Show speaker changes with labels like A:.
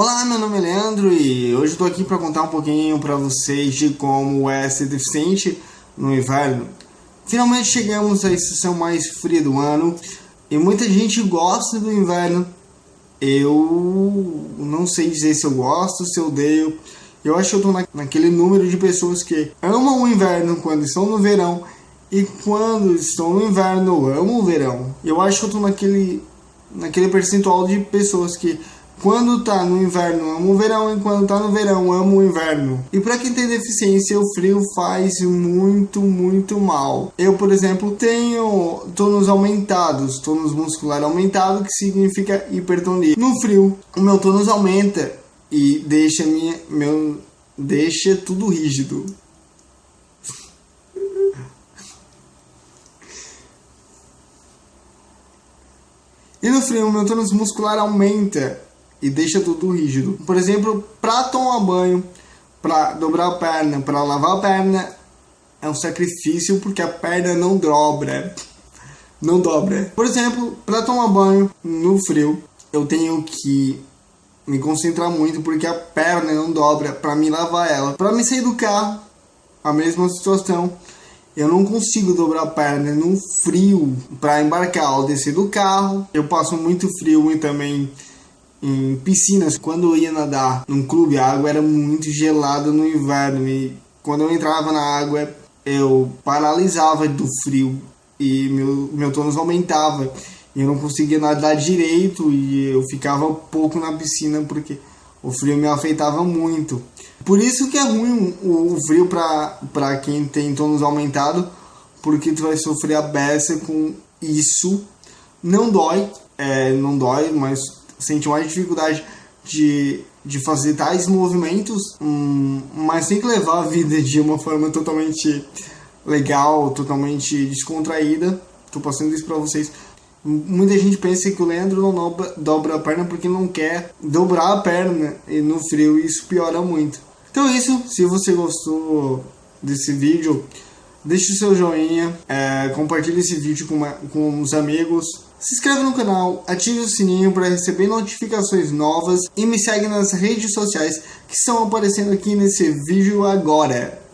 A: Olá, meu nome é Leandro e hoje estou aqui para contar um pouquinho para vocês de como é ser deficiente no inverno. Finalmente chegamos à estação mais fria do ano e muita gente gosta do inverno. Eu não sei dizer se eu gosto, se eu odeio. Eu acho que eu estou na, naquele número de pessoas que amam o inverno quando estão no verão e quando estão no inverno amam o verão. Eu acho que eu estou naquele, naquele percentual de pessoas que quando tá no inverno, amo o verão, e quando tá no verão, amo o inverno. E para quem tem deficiência, o frio faz muito, muito mal. Eu, por exemplo, tenho tônus aumentados, tônus muscular aumentado, que significa hipertonia. No frio, o meu tônus aumenta e deixa minha, meu, deixa tudo rígido. E no frio, o meu tônus muscular aumenta e deixa tudo rígido. Por exemplo, para tomar banho, para dobrar a perna, para lavar a perna, é um sacrifício porque a perna não dobra. Não dobra. Por exemplo, para tomar banho no frio, eu tenho que me concentrar muito porque a perna não dobra para me lavar ela. Para me sair do carro, a mesma situação. Eu não consigo dobrar a perna no frio para embarcar ao descer do carro. Eu passo muito frio e também em piscinas. Quando eu ia nadar num clube, a água era muito gelada no inverno e quando eu entrava na água eu paralisava do frio e meu, meu tônus aumentava. E eu não conseguia nadar direito e eu ficava pouco na piscina porque o frio me afetava muito. Por isso que é ruim o, o frio para quem tem tônus aumentado, porque tu vai sofrer a beça com isso. Não dói, é, não dói, mas sente mais dificuldade de, de fazer tais movimentos, hum, mas tem que levar a vida de uma forma totalmente legal, totalmente descontraída. Tô passando isso para vocês. Muita gente pensa que o Leandro não dobra, dobra a perna porque não quer dobrar a perna e no frio isso piora muito. Então é isso, se você gostou desse vídeo, deixe o seu joinha, é, compartilhe esse vídeo com, com os amigos, se inscreve no canal, ative o sininho para receber notificações novas e me segue nas redes sociais que estão aparecendo aqui nesse vídeo agora.